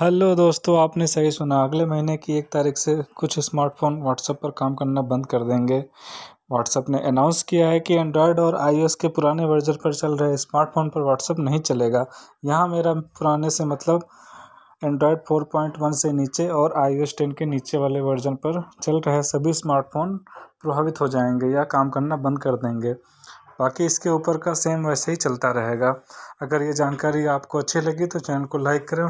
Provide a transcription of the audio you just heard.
Hello दोस्तों, आपने सही सुना। अगले महीने की एक तारीख से कुछ स्मार्टफ़ोन व्हाट्सएप पर काम करना बंद कर देंगे। व्हाट्सएप ने अनाउंस किया है कि एंड्रॉयड और आईओएस के पुराने वर्जन पर चल रहे स्मार्टफ़ोन पर व्हाट्सएप नहीं चलेगा। यहाँ मेरा पुराने से मतलब एंड्रॉयड फोर पॉइंट वन से नीचे और आई ओ एस टेन के नीचे वाले वर्जन पर चल रहे सभी स्मार्टफ़ोन प्रभावित हो जाएँगे या काम करना बंद कर देंगे। बाकी इसके ऊपर का सेम वैसे ही चलता रहेगा। अगर ये जानकारी आपको अच्छी लगी तो चैनल को लाइक करें।